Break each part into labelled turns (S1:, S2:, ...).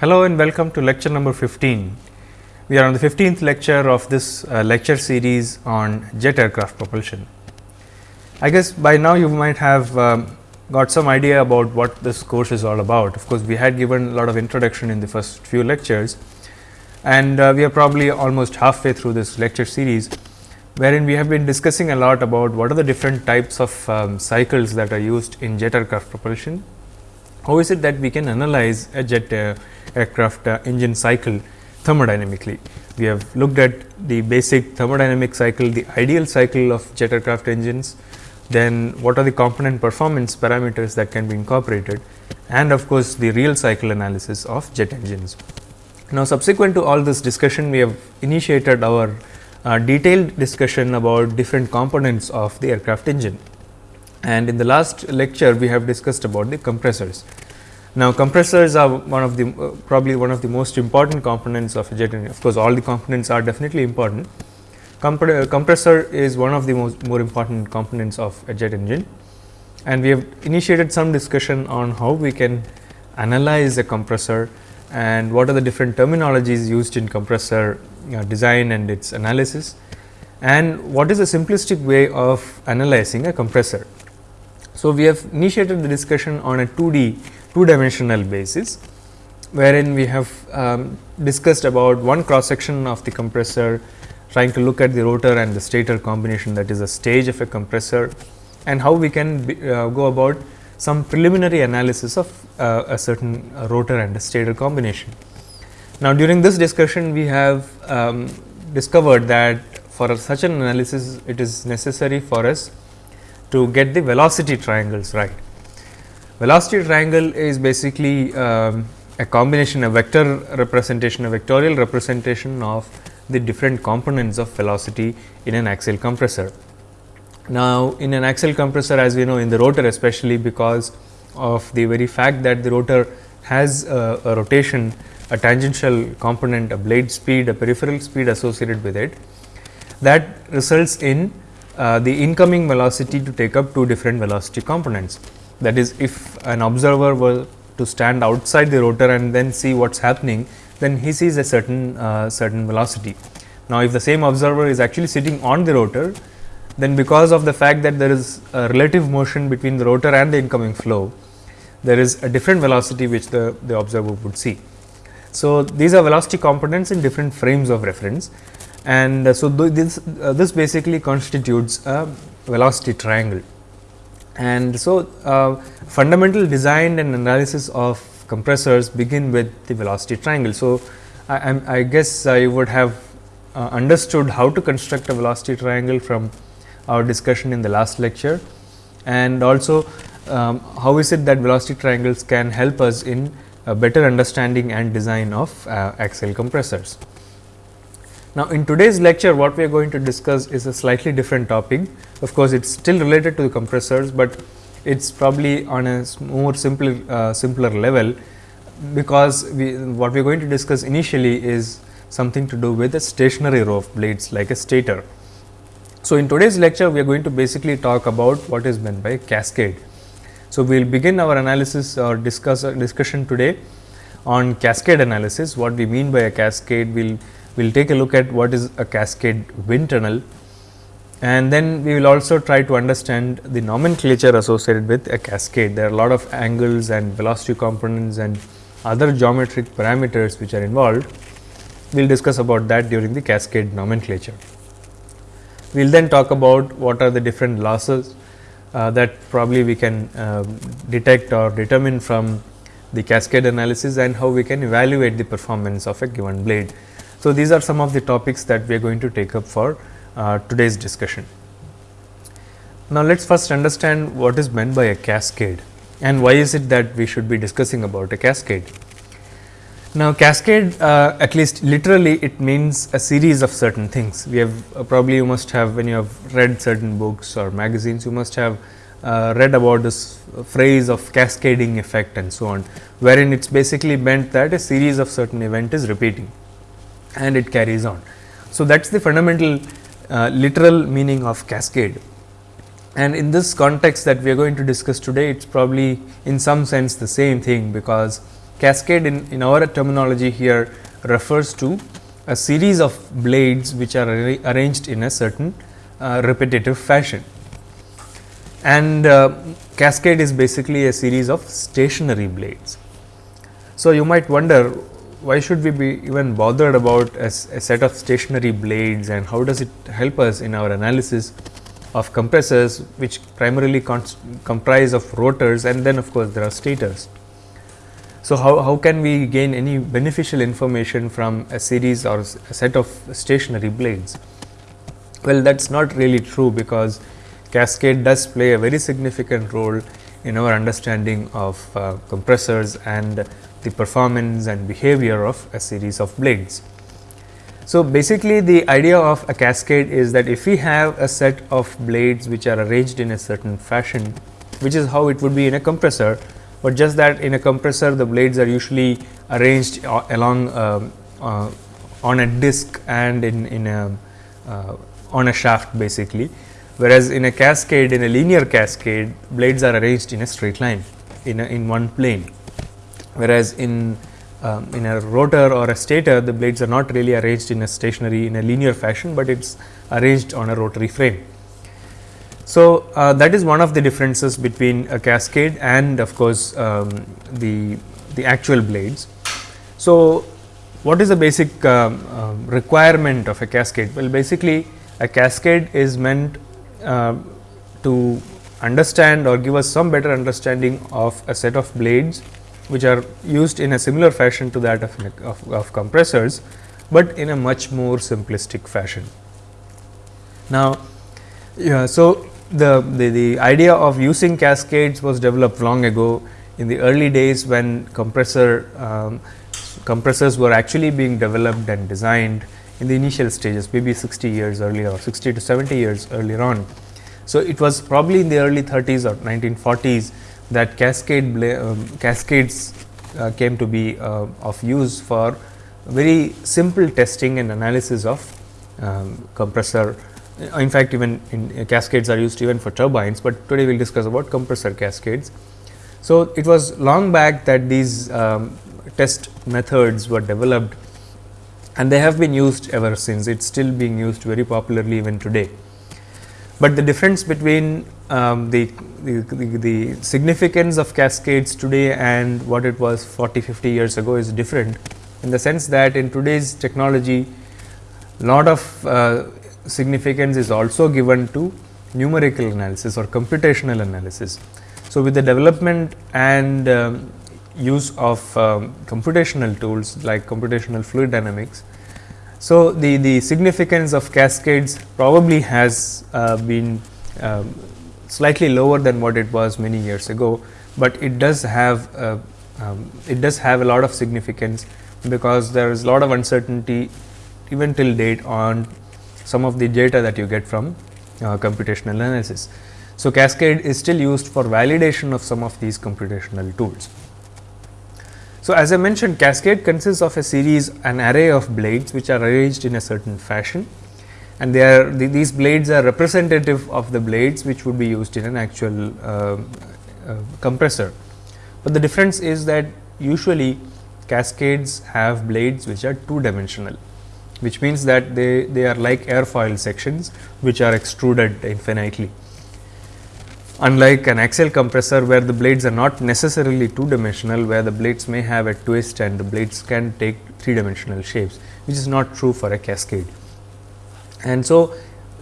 S1: Hello and welcome to lecture number 15. We are on the 15th lecture of this uh, lecture series on jet aircraft propulsion. I guess by now you might have um, got some idea about what this course is all about. Of course, we had given a lot of introduction in the first few lectures and uh, we are probably almost halfway through this lecture series wherein we have been discussing a lot about what are the different types of um, cycles that are used in jet aircraft propulsion. How is it that we can analyze a jet uh, aircraft uh, engine cycle thermodynamically? We have looked at the basic thermodynamic cycle, the ideal cycle of jet aircraft engines, then what are the component performance parameters that can be incorporated and of course, the real cycle analysis of jet engines. Now, subsequent to all this discussion, we have initiated our uh, detailed discussion about different components of the aircraft engine. And in the last lecture, we have discussed about the compressors. Now, compressors are one of the uh, probably one of the most important components of a jet engine. Of course, all the components are definitely important. Compre compressor is one of the most more important components of a jet engine and we have initiated some discussion on how we can analyze a compressor and what are the different terminologies used in compressor uh, design and its analysis and what is a simplistic way of analyzing a compressor. So, we have initiated the discussion on a 2D two dimensional basis wherein we have um, discussed about one cross section of the compressor trying to look at the rotor and the stator combination that is a stage of a compressor and how we can be, uh, go about some preliminary analysis of uh, a certain uh, rotor and a stator combination. Now, during this discussion we have um, discovered that for such an analysis it is necessary for us to get the velocity triangles right. Velocity triangle is basically um, a combination a vector representation a vectorial representation of the different components of velocity in an axial compressor. Now, in an axial compressor as we know in the rotor especially because of the very fact that the rotor has a, a rotation, a tangential component, a blade speed, a peripheral speed associated with it that results in uh, the incoming velocity to take up two different velocity components. That is if an observer were to stand outside the rotor and then see what is happening, then he sees a certain uh, certain velocity. Now, if the same observer is actually sitting on the rotor, then because of the fact that there is a relative motion between the rotor and the incoming flow, there is a different velocity which the, the observer would see. So, these are velocity components in different frames of reference and uh, so this, uh, this basically constitutes a velocity triangle. And so, uh, fundamental design and analysis of compressors begin with the velocity triangle. So, I, I guess I would have uh, understood how to construct a velocity triangle from our discussion in the last lecture and also um, how is it that velocity triangles can help us in a better understanding and design of uh, axial compressors. Now, in today's lecture what we are going to discuss is a slightly different topic. Of course, it is still related to the compressors, but it is probably on a more simple uh, simpler level because we what we are going to discuss initially is something to do with a stationary row of blades like a stator. So, in today's lecture we are going to basically talk about what is meant by cascade. So, we will begin our analysis or discuss discussion today on cascade analysis. What we mean by a cascade, we will we'll take a look at what is a cascade wind tunnel and then we will also try to understand the nomenclature associated with a cascade. There are a lot of angles and velocity components and other geometric parameters which are involved. We will discuss about that during the cascade nomenclature. We will then talk about what are the different losses uh, that probably we can uh, detect or determine from the cascade analysis and how we can evaluate the performance of a given blade. So, these are some of the topics that we are going to take up for uh, today's discussion. Now, let us first understand what is meant by a cascade and why is it that we should be discussing about a cascade. Now, cascade uh, at least literally it means a series of certain things. We have uh, probably you must have when you have read certain books or magazines you must have uh, read about this phrase of cascading effect and so on, wherein it is basically meant that a series of certain event is repeating and it carries on. So, that is the fundamental uh, literal meaning of cascade and in this context that we are going to discuss today it is probably in some sense the same thing because cascade in, in our terminology here refers to a series of blades which are arranged in a certain uh, repetitive fashion. And uh, cascade is basically a series of stationary blades. So, you might wonder why should we be even bothered about a, a, set of stationary blades and how does it help us in our analysis of compressors which primarily comprise of rotors and then of course, there are stators. So, how, how can we gain any beneficial information from a series or a set of stationary blades? Well, that is not really true because cascade does play a very significant role in our understanding of uh, compressors and the performance and behavior of a series of blades. So, basically the idea of a cascade is that if we have a set of blades which are arranged in a certain fashion, which is how it would be in a compressor, but just that in a compressor the blades are usually arranged along uh, uh, on a disc and in, in a uh, on a shaft basically, whereas in a cascade in a linear cascade blades are arranged in a straight line in a, in one plane whereas in um, in a rotor or a stator the blades are not really arranged in a stationary in a linear fashion, but it is arranged on a rotary frame. So, uh, that is one of the differences between a cascade and of course, um, the, the actual blades. So, what is the basic um, uh, requirement of a cascade? Well, basically a cascade is meant uh, to understand or give us some better understanding of a set of blades which are used in a similar fashion to that of, of, of compressors, but in a much more simplistic fashion. Now, yeah, so the, the, the idea of using cascades was developed long ago in the early days when compressor um, compressors were actually being developed and designed in the initial stages maybe 60 years earlier or 60 to 70 years earlier on. So, it was probably in the early 30s or 1940s that cascade um, cascades uh, came to be uh, of use for very simple testing and analysis of um, compressor. In fact, even in uh, cascades are used even for turbines, but today we will discuss about compressor cascades. So, it was long back that these um, test methods were developed and they have been used ever since. It is still being used very popularly even today. But the difference between um, the, the, the, significance of cascades today and what it was 40, 50 years ago is different in the sense that in today's technology lot of uh, significance is also given to numerical analysis or computational analysis. So, with the development and um, use of um, computational tools like computational fluid dynamics, so, the, the significance of cascades probably has uh, been um, slightly lower than what it was many years ago, but it does have uh, um, it does have a lot of significance because there is a lot of uncertainty even till date on some of the data that you get from uh, computational analysis. So, cascade is still used for validation of some of these computational tools. So, as I mentioned cascade consists of a series an array of blades which are arranged in a certain fashion and they are the, these blades are representative of the blades which would be used in an actual uh, uh, compressor. But the difference is that usually cascades have blades which are two dimensional which means that they, they are like airfoil sections which are extruded infinitely unlike an axial compressor where the blades are not necessarily two dimensional where the blades may have a twist and the blades can take three dimensional shapes which is not true for a cascade. And so,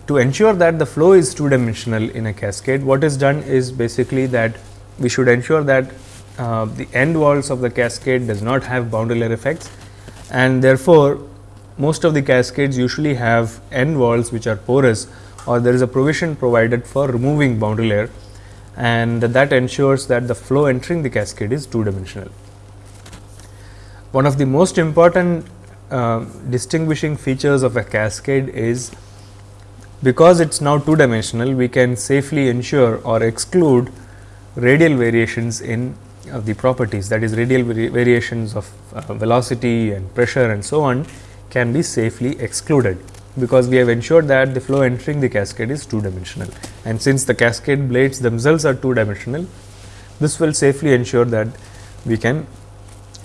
S1: to ensure that the flow is two dimensional in a cascade what is done is basically that we should ensure that uh, the end walls of the cascade does not have boundary layer effects and therefore, most of the cascades usually have end walls which are porous or there is a provision provided for removing boundary layer and that ensures that the flow entering the cascade is two dimensional. One of the most important uh, distinguishing features of a cascade is because it is now two dimensional we can safely ensure or exclude radial variations in the properties. That is radial vari variations of uh, velocity and pressure and so on can be safely excluded because we have ensured that the flow entering the cascade is two dimensional and since the cascade blades themselves are two dimensional this will safely ensure that we can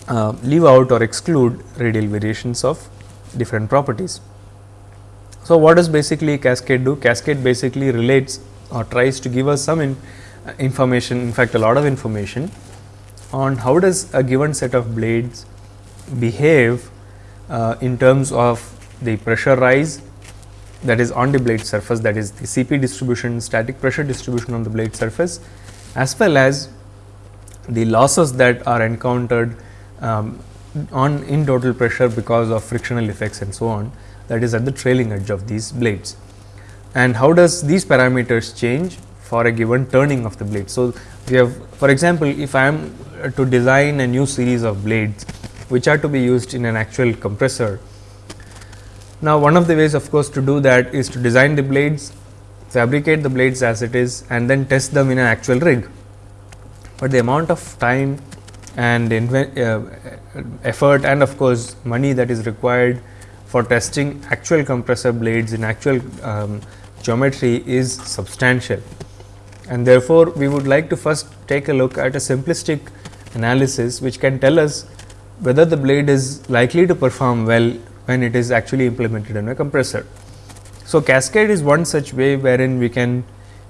S1: uh, leave out or exclude radial variations of different properties. So, what does basically cascade do? Cascade basically relates or tries to give us some in, uh, information in fact, a lot of information on how does a given set of blades behave uh, in terms of the pressure rise that is on the blade surface that is the CP distribution static pressure distribution on the blade surface as well as the losses that are encountered um, on in total pressure because of frictional effects and so on that is at the trailing edge of these blades. And how does these parameters change for a given turning of the blade. So, we have for example, if I am to design a new series of blades which are to be used in an actual compressor. Now, one of the ways of course, to do that is to design the blades, fabricate the blades as it is and then test them in an actual rig. But the amount of time and uh, effort and of course, money that is required for testing actual compressor blades in actual um, geometry is substantial. And therefore, we would like to first take a look at a simplistic analysis which can tell us whether the blade is likely to perform well when it is actually implemented in a compressor. So, cascade is one such way wherein we can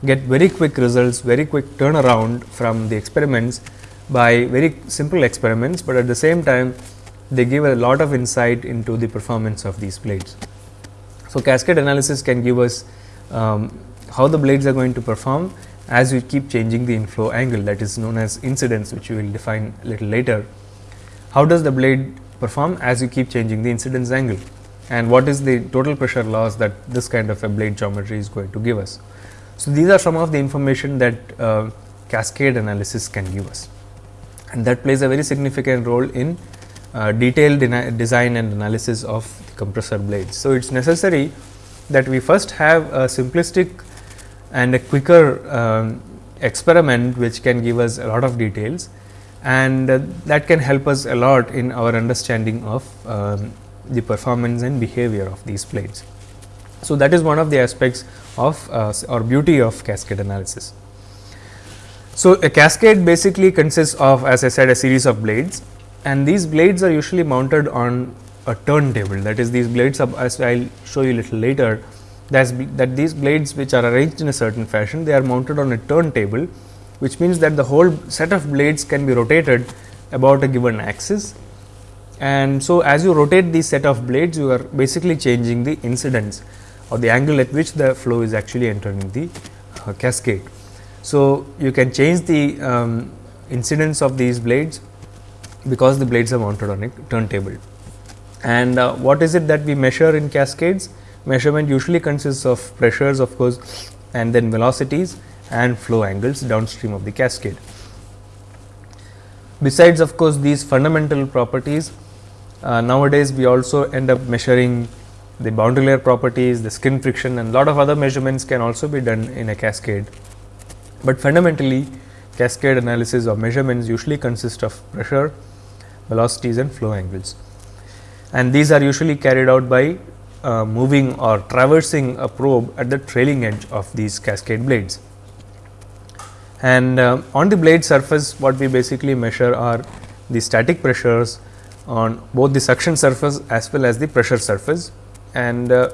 S1: get very quick results, very quick turnaround from the experiments by very simple experiments, but at the same time they give a lot of insight into the performance of these blades. So, cascade analysis can give us um, how the blades are going to perform as we keep changing the inflow angle that is known as incidence which we will define a little later. How does the blade perform as you keep changing the incidence angle and what is the total pressure loss that this kind of a blade geometry is going to give us. So, these are some of the information that uh, cascade analysis can give us and that plays a very significant role in uh, detailed design and analysis of the compressor blades. So, it is necessary that we first have a simplistic and a quicker um, experiment which can give us a lot of details and uh, that can help us a lot in our understanding of um, the performance and behavior of these blades. So, that is one of the aspects of uh, or beauty of cascade analysis. So, a cascade basically consists of as I said a series of blades. And these blades are usually mounted on a turntable. That is these blades as I will show you a little later that these blades which are arranged in a certain fashion they are mounted on a turntable which means that the whole set of blades can be rotated about a given axis. And so as you rotate this set of blades you are basically changing the incidence or the angle at which the flow is actually entering the uh, cascade. So, you can change the um, incidence of these blades because the blades are mounted on a turntable. And uh, what is it that we measure in cascades? Measurement usually consists of pressures of course, and then velocities and flow angles downstream of the cascade. Besides of course, these fundamental properties, uh, nowadays we also end up measuring the boundary layer properties, the skin friction and lot of other measurements can also be done in a cascade. But fundamentally cascade analysis or measurements usually consist of pressure, velocities and flow angles. And these are usually carried out by uh, moving or traversing a probe at the trailing edge of these cascade blades. And uh, on the blade surface what we basically measure are the static pressures on both the suction surface as well as the pressure surface. And uh,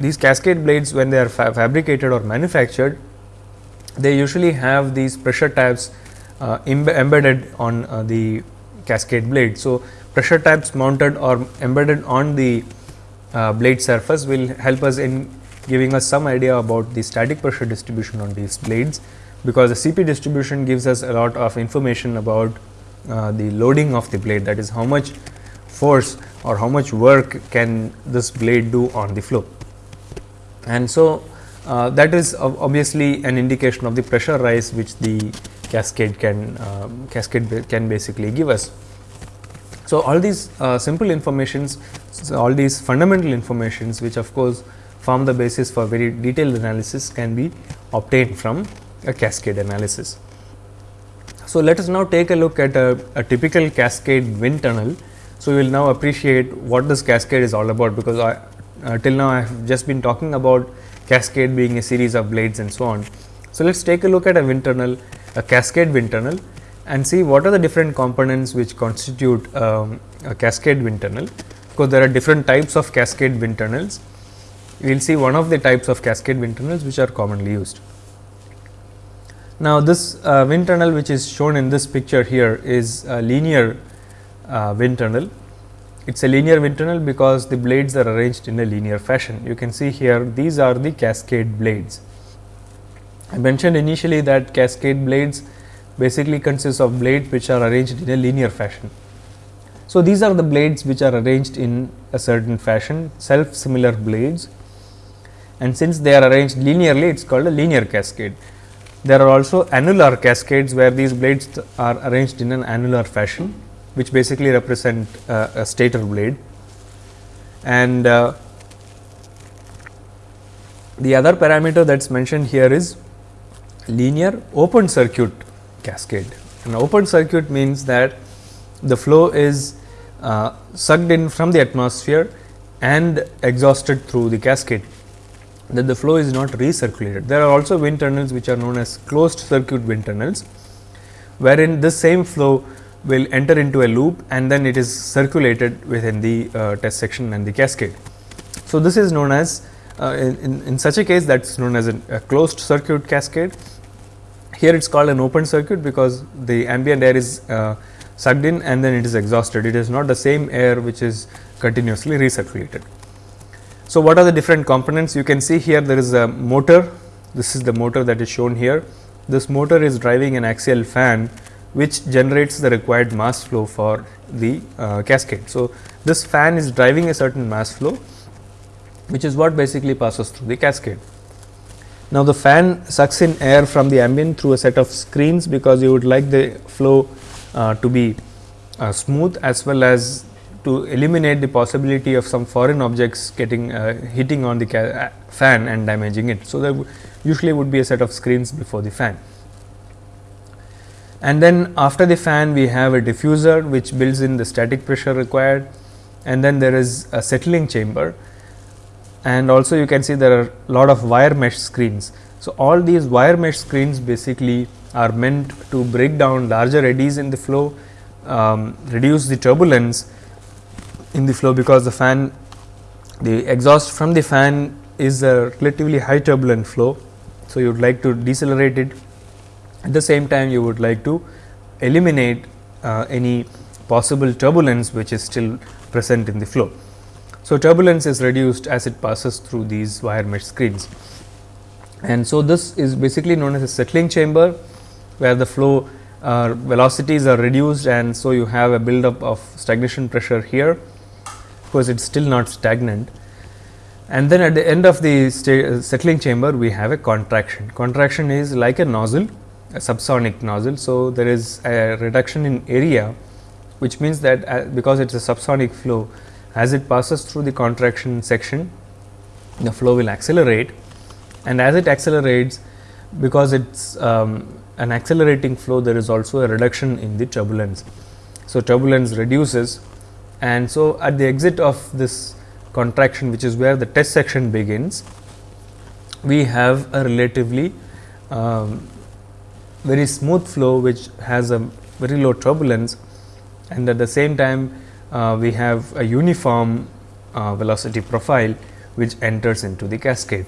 S1: these cascade blades when they are fa fabricated or manufactured they usually have these pressure tabs uh, embedded on uh, the cascade blade. So, pressure tabs mounted or embedded on the uh, blade surface will help us in giving us some idea about the static pressure distribution on these blades, because the CP distribution gives us a lot of information about uh, the loading of the blade that is how much force or how much work can this blade do on the flow. And so, uh, that is obviously an indication of the pressure rise which the cascade can uh, cascade can basically give us. So, all these uh, simple informations, so all these fundamental informations which of course, form the basis for very detailed analysis can be obtained from a cascade analysis. So, let us now take a look at a, a typical cascade wind tunnel. So, we will now appreciate what this cascade is all about, because I, uh, till now I have just been talking about cascade being a series of blades and so on. So, let us take a look at a wind tunnel, a cascade wind tunnel and see what are the different components which constitute um, a cascade wind tunnel. Because there are different types of cascade wind tunnels. We will see one of the types of cascade wind tunnels which are commonly used. Now, this uh, wind tunnel which is shown in this picture here is a linear uh, wind tunnel. It is a linear wind tunnel because the blades are arranged in a linear fashion. You can see here these are the cascade blades. I mentioned initially that cascade blades basically consists of blades which are arranged in a linear fashion. So, these are the blades which are arranged in a certain fashion self similar blades and since they are arranged linearly it is called a linear cascade. There are also annular cascades where these blades are arranged in an annular fashion which basically represent uh, a stator blade and uh, the other parameter that is mentioned here is linear open circuit cascade. An open circuit means that the flow is uh, sucked in from the atmosphere and exhausted through the cascade that the flow is not recirculated. There are also wind tunnels which are known as closed circuit wind tunnels, wherein this same flow will enter into a loop and then it is circulated within the uh, test section and the cascade. So, this is known as uh, in, in such a case that is known as a, a closed circuit cascade here it is called an open circuit because the ambient air is uh, sucked in and then it is exhausted. It is not the same air which is continuously recirculated. So, what are the different components? You can see here there is a motor. This is the motor that is shown here. This motor is driving an axial fan which generates the required mass flow for the uh, cascade. So, this fan is driving a certain mass flow which is what basically passes through the cascade. Now, the fan sucks in air from the ambient through a set of screens because you would like the flow uh, to be uh, smooth as well as to eliminate the possibility of some foreign objects getting uh, hitting on the uh, fan and damaging it. So, there usually would be a set of screens before the fan. And then after the fan we have a diffuser which builds in the static pressure required and then there is a settling chamber and also you can see there are a lot of wire mesh screens. So, all these wire mesh screens basically are meant to break down larger eddies in the flow, um, reduce the turbulence in the flow because the fan the exhaust from the fan is a relatively high turbulent flow. So, you would like to decelerate it at the same time you would like to eliminate uh, any possible turbulence which is still present in the flow. So, turbulence is reduced as it passes through these wire mesh screens. And so, this is basically known as a settling chamber, where the flow uh, velocities are reduced and so you have a buildup of stagnation pressure here, because it is still not stagnant. And then at the end of the settling chamber, we have a contraction. Contraction is like a nozzle, subsonic nozzle. So, there is a reduction in area, which means that uh, because it is a subsonic flow, as it passes through the contraction section, the flow will accelerate and as it accelerates because it is um, an accelerating flow there is also a reduction in the turbulence. So, turbulence reduces and so at the exit of this contraction which is where the test section begins, we have a relatively um, very smooth flow which has a very low turbulence and at the same time uh, we have a uniform uh, velocity profile which enters into the cascade.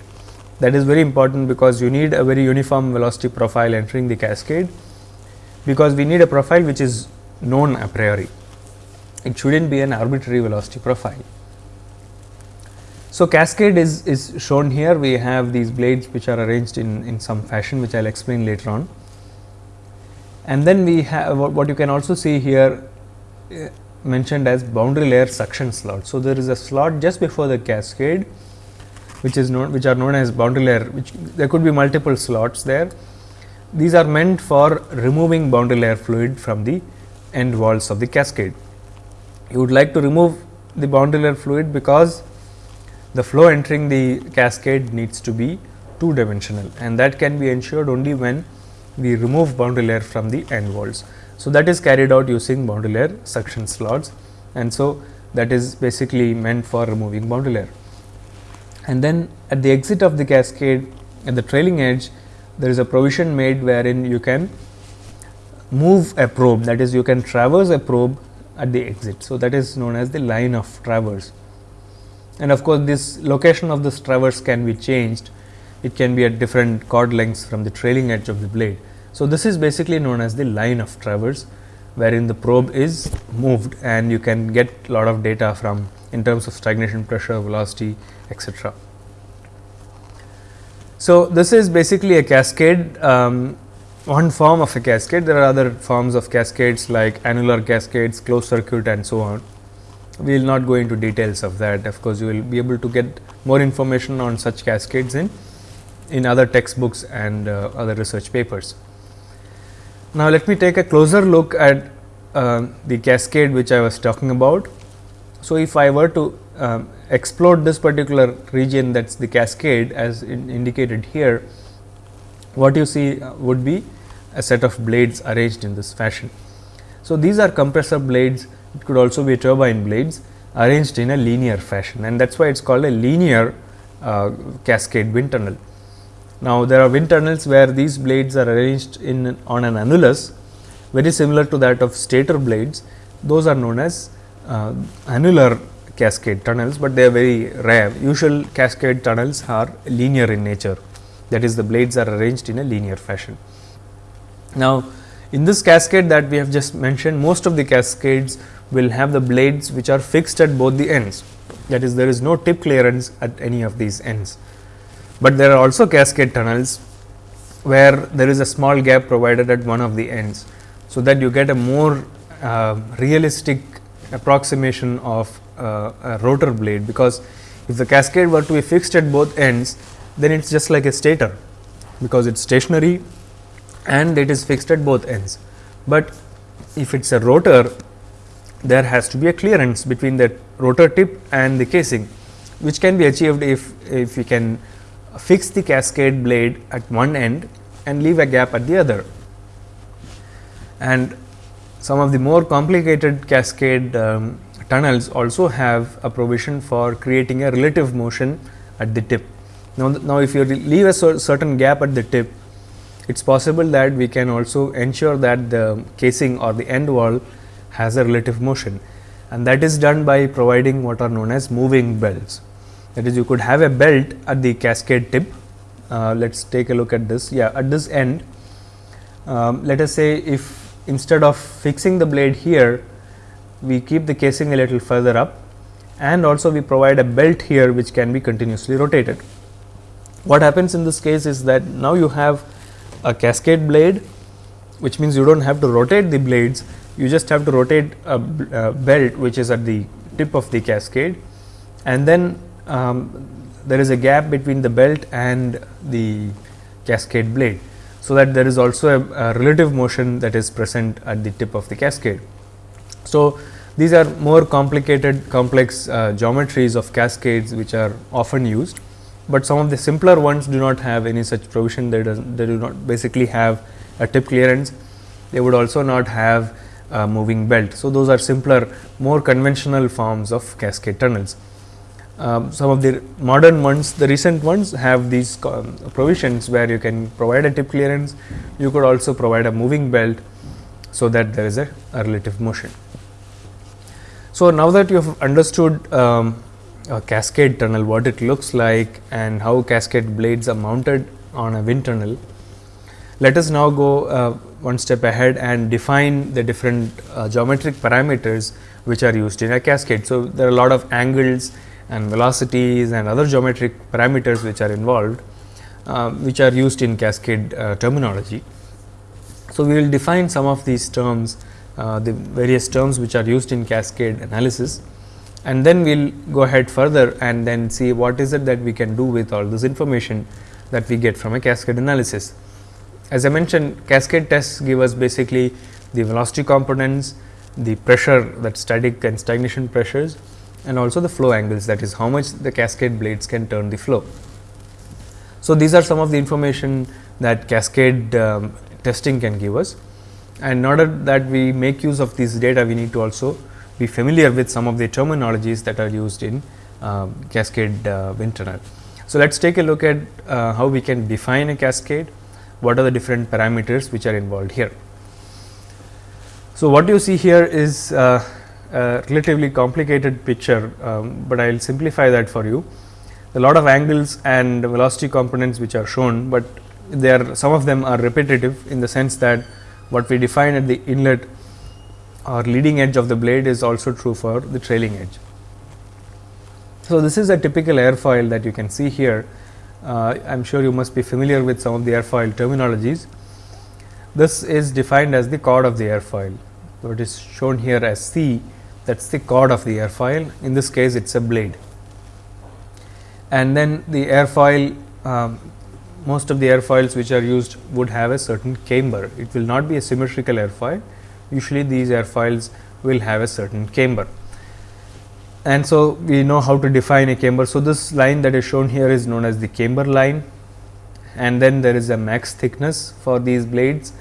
S1: That is very important because you need a very uniform velocity profile entering the cascade, because we need a profile which is known a priori. It should not be an arbitrary velocity profile. So, cascade is, is shown here we have these blades which are arranged in, in some fashion which I will explain later on. And then we have what you can also see here eh, mentioned as boundary layer suction slot. So, there is a slot just before the cascade which is known which are known as boundary layer which there could be multiple slots there. These are meant for removing boundary layer fluid from the end walls of the cascade. You would like to remove the boundary layer fluid because the flow entering the cascade needs to be two dimensional and that can be ensured only when we remove boundary layer from the end walls. So, that is carried out using boundary layer suction slots and so that is basically meant for removing boundary layer. And then at the exit of the cascade at the trailing edge there is a provision made wherein you can move a probe that is you can traverse a probe at the exit. So, that is known as the line of traverse and of course, this location of this traverse can be changed it can be at different chord lengths from the trailing edge of the blade. So, this is basically known as the line of traverse wherein the probe is moved and you can get a lot of data from in terms of stagnation pressure, velocity etc. So, this is basically a cascade um, one form of a cascade there are other forms of cascades like annular cascades, closed circuit and so on. We will not go into details of that of course, you will be able to get more information on such cascades in in other textbooks and uh, other research papers. Now, let me take a closer look at uh, the cascade which I was talking about. So, if I were to um, explode this particular region that is the cascade as in indicated here, what you see uh, would be a set of blades arranged in this fashion. So, these are compressor blades, it could also be turbine blades arranged in a linear fashion and that is why it is called a linear uh, cascade wind tunnel. Now, there are wind tunnels where these blades are arranged in on an annulus very similar to that of stator blades. Those are known as uh, annular cascade tunnels, but they are very rare. Usual cascade tunnels are linear in nature that is the blades are arranged in a linear fashion. Now, in this cascade that we have just mentioned most of the cascades will have the blades which are fixed at both the ends that is there is no tip clearance at any of these ends but there are also cascade tunnels where there is a small gap provided at one of the ends. So, that you get a more uh, realistic approximation of uh, a rotor blade, because if the cascade were to be fixed at both ends, then it is just like a stator, because it is stationary and it is fixed at both ends. But if it is a rotor, there has to be a clearance between the rotor tip and the casing, which can be achieved if, if we can fix the cascade blade at one end and leave a gap at the other. And some of the more complicated cascade um, tunnels also have a provision for creating a relative motion at the tip. Now, now if you leave a certain gap at the tip, it is possible that we can also ensure that the casing or the end wall has a relative motion and that is done by providing what are known as moving belts that is you could have a belt at the cascade tip. Uh, let us take a look at this. Yeah, at this end, um, let us say if instead of fixing the blade here, we keep the casing a little further up and also we provide a belt here which can be continuously rotated. What happens in this case is that now you have a cascade blade which means you do not have to rotate the blades, you just have to rotate a, a belt which is at the tip of the cascade and then um, there is a gap between the belt and the cascade blade. So, that there is also a, a, relative motion that is present at the tip of the cascade. So, these are more complicated complex uh, geometries of cascades which are often used, but some of the simpler ones do not have any such provision they, they do not basically have a tip clearance. They would also not have a moving belt. So, those are simpler more conventional forms of cascade tunnels. Um, some of the modern ones, the recent ones have these um, provisions where you can provide a tip clearance, you could also provide a moving belt, so that there is a, a relative motion. So, now that you have understood um, a cascade tunnel, what it looks like and how cascade blades are mounted on a wind tunnel, let us now go uh, one step ahead and define the different uh, geometric parameters which are used in a cascade. So, there are a lot of angles and velocities and other geometric parameters which are involved, uh, which are used in cascade uh, terminology. So, we will define some of these terms, uh, the various terms which are used in cascade analysis and then we will go ahead further and then see what is it that we can do with all this information that we get from a cascade analysis. As I mentioned cascade tests give us basically the velocity components, the pressure that static and stagnation pressures and also the flow angles that is how much the cascade blades can turn the flow. So, these are some of the information that cascade um, testing can give us and in order that we make use of these data we need to also be familiar with some of the terminologies that are used in uh, cascade uh, wind tunnel. So, let us take a look at uh, how we can define a cascade, what are the different parameters which are involved here. So, what you see here is uh, a relatively complicated picture, um, but I will simplify that for you. A lot of angles and velocity components which are shown, but they are some of them are repetitive in the sense that what we define at the inlet or leading edge of the blade is also true for the trailing edge. So, this is a typical airfoil that you can see here. Uh, I am sure you must be familiar with some of the airfoil terminologies. This is defined as the chord of the airfoil. So, it is shown here as C that is the chord of the airfoil. In this case, it is a blade. And then the airfoil, um, most of the airfoils which are used would have a certain camber. It will not be a symmetrical airfoil. Usually, these airfoils will have a certain camber. And so, we know how to define a camber. So, this line that is shown here is known as the camber line and then there is a max thickness for these blades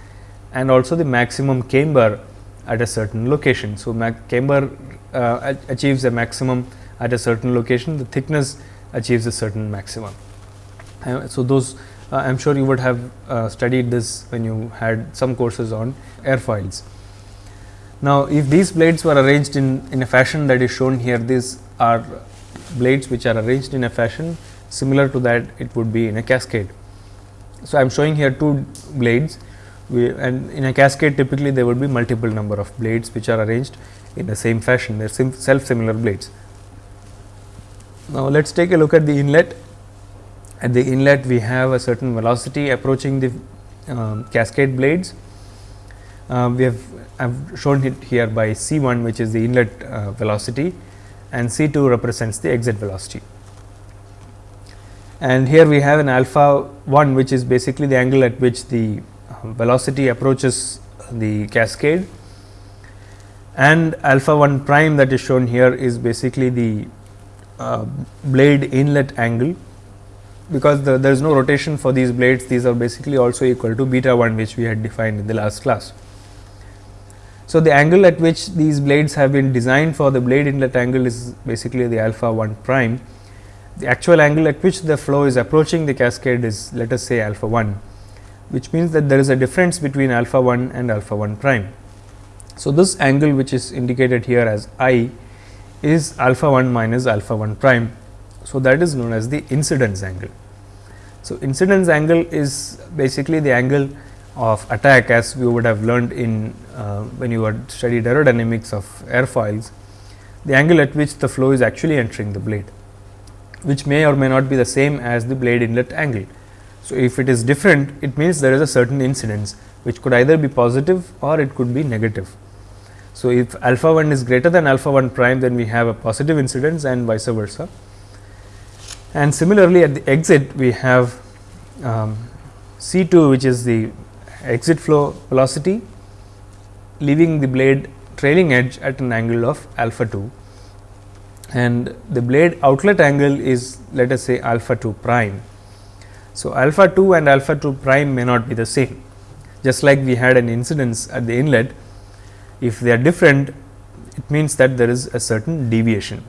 S1: and also the maximum camber at a certain location. So, camber uh, achieves a maximum at a certain location, the thickness achieves a certain maximum. Uh, so, those uh, I am sure you would have uh, studied this when you had some courses on airfoils. Now, if these blades were arranged in, in a fashion that is shown here, these are blades which are arranged in a fashion similar to that it would be in a cascade. So, I am showing here two blades we, and in a cascade typically there would be multiple number of blades which are arranged in the same fashion they are self similar blades. Now, let us take a look at the inlet at the inlet we have a certain velocity approaching the um, cascade blades. Uh, we have I've shown it here by C 1 which is the inlet uh, velocity and C 2 represents the exit velocity. And here we have an alpha 1 which is basically the angle at which the velocity approaches the cascade and alpha 1 prime that is shown here is basically the uh, blade inlet angle because the, there is no rotation for these blades these are basically also equal to beta 1 which we had defined in the last class. So, the angle at which these blades have been designed for the blade inlet angle is basically the alpha 1 prime. The actual angle at which the flow is approaching the cascade is let us say alpha 1 which means that there is a difference between alpha 1 and alpha 1 prime. So, this angle which is indicated here as i is alpha 1 minus alpha 1 prime. So, that is known as the incidence angle. So, incidence angle is basically the angle of attack as we would have learned in uh, when you had studied aerodynamics of airfoils, the angle at which the flow is actually entering the blade, which may or may not be the same as the blade inlet angle. So, if it is different it means there is a certain incidence which could either be positive or it could be negative. So, if alpha 1 is greater than alpha 1 prime then we have a positive incidence and vice versa. And similarly, at the exit we have um, C 2 which is the exit flow velocity leaving the blade trailing edge at an angle of alpha 2 and the blade outlet angle is let us say alpha 2 prime so, alpha 2 and alpha 2 prime may not be the same just like we had an incidence at the inlet if they are different it means that there is a certain deviation.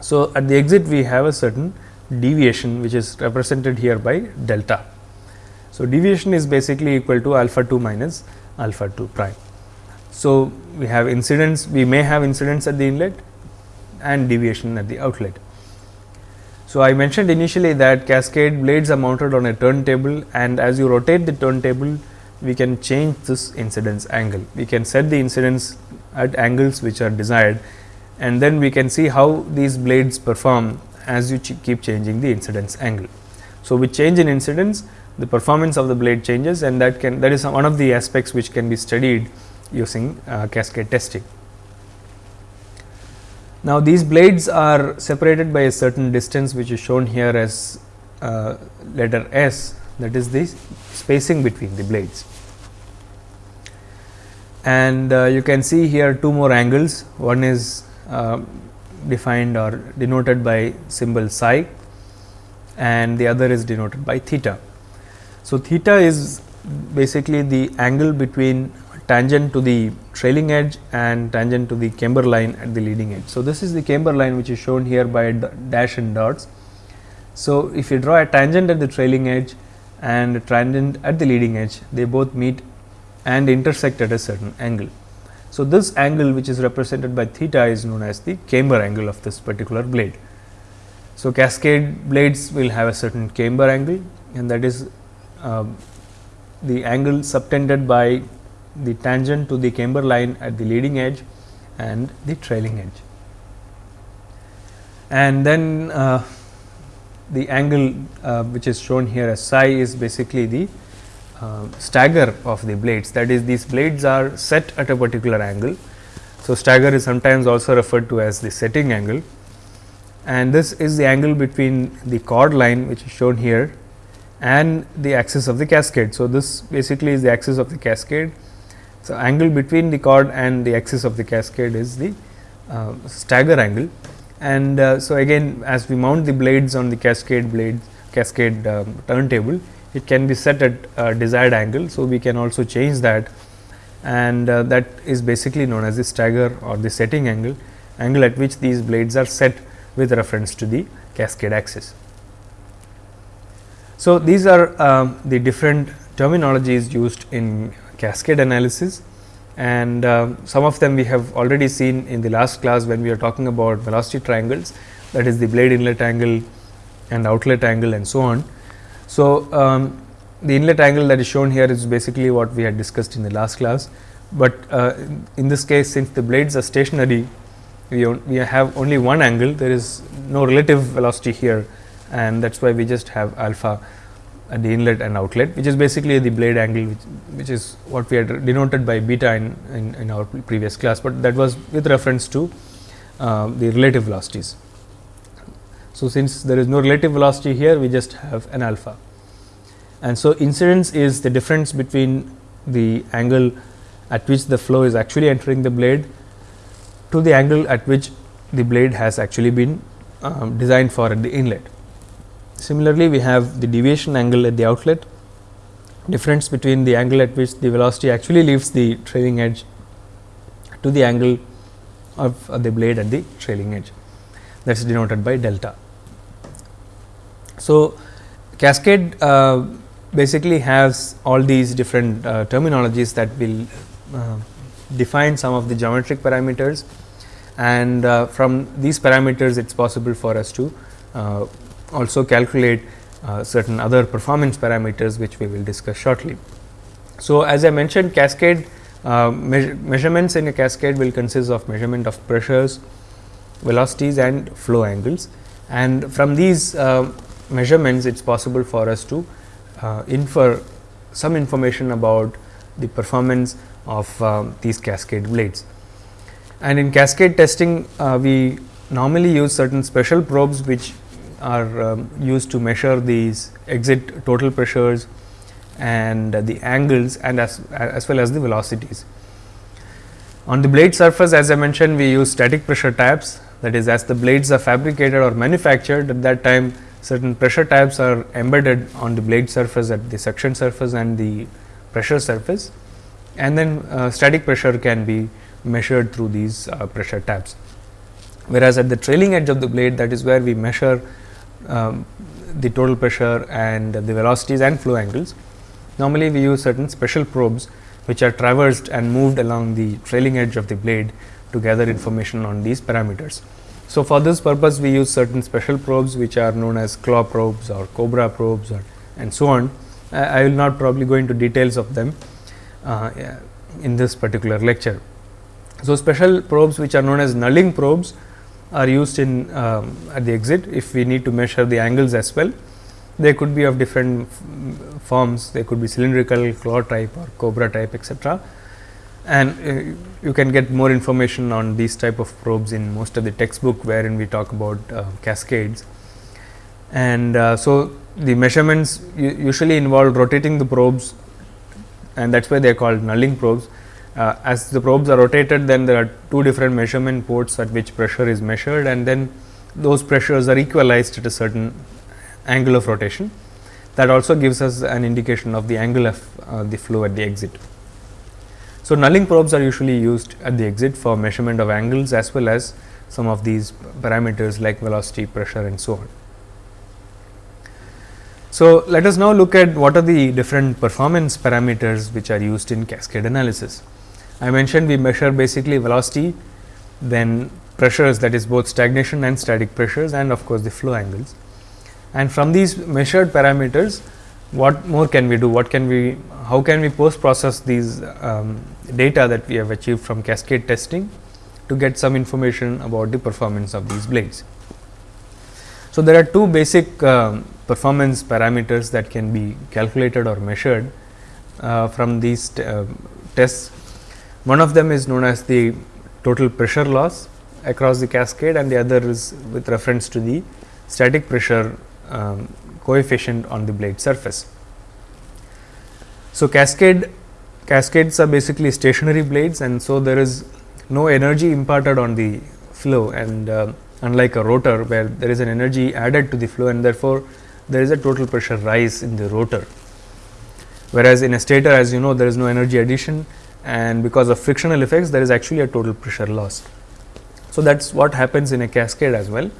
S1: So, at the exit we have a certain deviation which is represented here by delta. So, deviation is basically equal to alpha 2 minus alpha 2 prime. So, we have incidence we may have incidence at the inlet and deviation at the outlet. So, I mentioned initially that cascade blades are mounted on a turntable and as you rotate the turntable we can change this incidence angle. We can set the incidence at angles which are desired and then we can see how these blades perform as you ch keep changing the incidence angle. So, with change in incidence the performance of the blade changes and that can that is one of the aspects which can be studied using uh, cascade testing. Now, these blades are separated by a certain distance which is shown here as uh, letter S that is the spacing between the blades. And uh, you can see here two more angles one is uh, defined or denoted by symbol psi and the other is denoted by theta. So, theta is basically the angle between tangent to the trailing edge and tangent to the camber line at the leading edge. So, this is the camber line which is shown here by dash and dots. So, if you draw a tangent at the trailing edge and a tangent at the leading edge, they both meet and intersect at a certain angle. So, this angle which is represented by theta is known as the camber angle of this particular blade. So, cascade blades will have a certain camber angle and that is uh, the angle subtended by the tangent to the camber line at the leading edge and the trailing edge. And then uh, the angle uh, which is shown here as psi is basically the uh, stagger of the blades that is these blades are set at a particular angle. So, stagger is sometimes also referred to as the setting angle and this is the angle between the chord line which is shown here and the axis of the cascade. So, this basically is the axis of the cascade. So, angle between the chord and the axis of the cascade is the uh, stagger angle and uh, so again as we mount the blades on the cascade blades cascade um, turntable it can be set at a desired angle. So, we can also change that and uh, that is basically known as the stagger or the setting angle angle at which these blades are set with reference to the cascade axis. So, these are um, the different terminologies used in cascade analysis. And uh, some of them we have already seen in the last class when we are talking about velocity triangles that is the blade inlet angle and outlet angle and so on. So, um, the inlet angle that is shown here is basically what we had discussed in the last class, but uh, in this case since the blades are stationary we, we have only one angle there is no relative velocity here. And that is why we just have alpha the inlet and outlet which is basically the blade angle which, which is what we had denoted by beta in, in, in our previous class, but that was with reference to uh, the relative velocities. So, since there is no relative velocity here we just have an alpha and so incidence is the difference between the angle at which the flow is actually entering the blade to the angle at which the blade has actually been um, designed for at the inlet. Similarly, we have the deviation angle at the outlet, difference between the angle at which the velocity actually leaves the trailing edge to the angle of the blade at the trailing edge. That is denoted by delta. So, cascade uh, basically has all these different uh, terminologies that will uh, define some of the geometric parameters. And uh, from these parameters it is possible for us to uh, also calculate uh, certain other performance parameters which we will discuss shortly. So, as I mentioned cascade uh, measure measurements in a cascade will consist of measurement of pressures, velocities and flow angles and from these uh, measurements it is possible for us to uh, infer some information about the performance of um, these cascade blades. And in cascade testing, uh, we normally use certain special probes which are um, used to measure these exit total pressures and uh, the angles and as, as well as the velocities. On the blade surface as I mentioned we use static pressure taps that is as the blades are fabricated or manufactured at that time certain pressure taps are embedded on the blade surface at the suction surface and the pressure surface and then uh, static pressure can be measured through these uh, pressure taps. Whereas, at the trailing edge of the blade that is where we measure um, the total pressure and the velocities and flow angles. Normally, we use certain special probes which are traversed and moved along the trailing edge of the blade to gather information on these parameters. So, for this purpose we use certain special probes which are known as claw probes or cobra probes or and so on. I will not probably go into details of them uh, in this particular lecture. So, special probes which are known as nulling probes are used in um, at the exit if we need to measure the angles as well. They could be of different forms, they could be cylindrical, claw type or cobra type etc. And uh, you can get more information on these type of probes in most of the textbook wherein we talk about uh, cascades. And uh, so, the measurements usually involve rotating the probes and that is why they are called nulling probes. Uh, as the probes are rotated then there are two different measurement ports at which pressure is measured and then those pressures are equalized at a certain angle of rotation. That also gives us an indication of the angle of uh, the flow at the exit. So, nulling probes are usually used at the exit for measurement of angles as well as some of these parameters like velocity, pressure and so on. So, let us now look at what are the different performance parameters which are used in cascade analysis. I mentioned we measure basically velocity, then pressures that is both stagnation and static pressures and of course, the flow angles. And from these measured parameters, what more can we do? What can we, how can we post process these um, data that we have achieved from cascade testing to get some information about the performance of these blades. So, there are two basic um, performance parameters that can be calculated or measured uh, from these uh, tests. One of them is known as the total pressure loss across the cascade and the other is with reference to the static pressure um, coefficient on the blade surface. So, cascade cascades are basically stationary blades and so there is no energy imparted on the flow and uh, unlike a rotor where there is an energy added to the flow and therefore, there is a total pressure rise in the rotor. Whereas, in a stator as you know there is no energy addition and because of frictional effects there is actually a total pressure loss. So, that is what happens in a cascade as well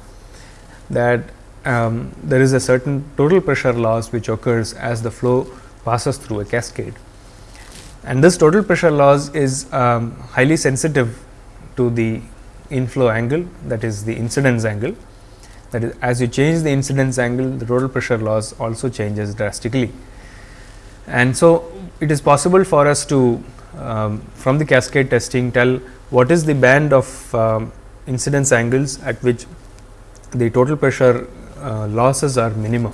S1: that um, there is a certain total pressure loss which occurs as the flow passes through a cascade. And this total pressure loss is um, highly sensitive to the inflow angle that is the incidence angle that is as you change the incidence angle the total pressure loss also changes drastically. And so, it is possible for us to um, from the cascade testing tell what is the band of um, incidence angles at which the total pressure uh, losses are minimum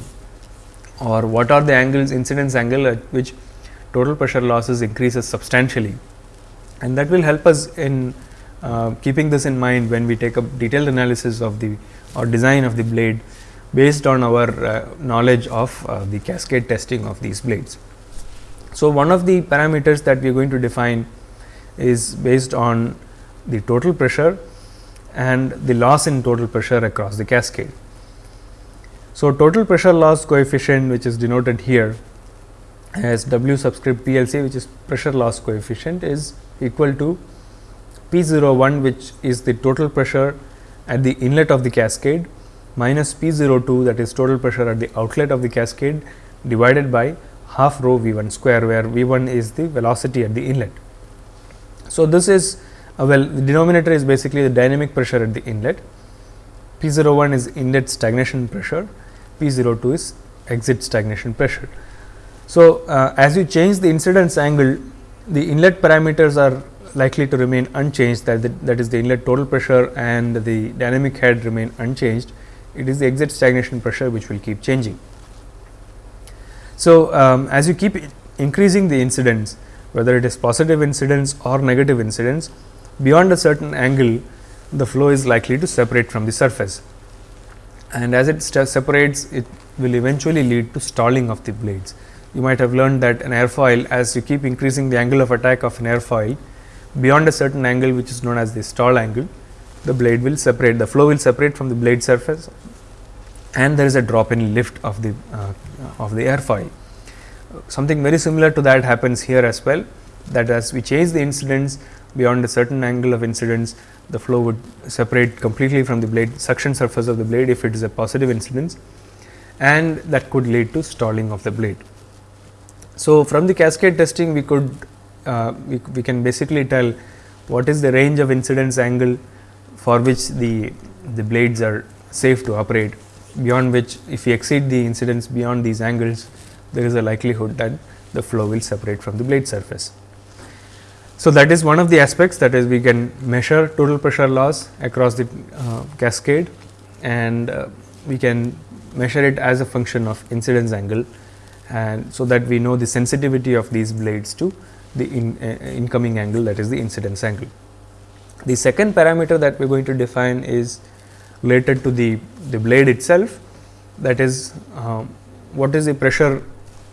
S1: or what are the angles incidence angle at which total pressure losses increases substantially and that will help us in uh, keeping this in mind when we take a detailed analysis of the or design of the blade based on our uh, knowledge of uh, the cascade testing of these blades. So, one of the parameters that we are going to define is based on the total pressure and the loss in total pressure across the cascade. So, total pressure loss coefficient which is denoted here as W subscript PLC which is pressure loss coefficient is equal to P 01 which is the total pressure at the inlet of the cascade minus P 02 that is total pressure at the outlet of the cascade divided by half rho V 1 square where V 1 is the velocity at the inlet. So, this is uh, well the denominator is basically the dynamic pressure at the inlet, P 01 is inlet stagnation pressure P 02 is exit stagnation pressure. So, uh, as you change the incidence angle, the inlet parameters are likely to remain unchanged that, the, that is the inlet total pressure and the dynamic head remain unchanged. It is the exit stagnation pressure which will keep changing. So, um, as you keep increasing the incidence whether it is positive incidence or negative incidence beyond a certain angle the flow is likely to separate from the surface and as it separates it will eventually lead to stalling of the blades. You might have learned that an airfoil as you keep increasing the angle of attack of an airfoil beyond a certain angle which is known as the stall angle, the blade will separate the flow will separate from the blade surface and there is a drop in lift of the uh, of the airfoil. Something very similar to that happens here as well that as we change the incidence beyond a certain angle of incidence the flow would separate completely from the blade suction surface of the blade if it is a positive incidence and that could lead to stalling of the blade. So, from the cascade testing we could uh, we, we can basically tell what is the range of incidence angle for which the the blades are safe to operate beyond which if we exceed the incidence beyond these angles there is a likelihood that the flow will separate from the blade surface. So, that is one of the aspects that is we can measure total pressure loss across the uh, cascade and uh, we can measure it as a function of incidence angle and so that we know the sensitivity of these blades to the in, uh, incoming angle that is the incidence angle. The second parameter that we are going to define is related to the, the blade itself that is um, what is the pressure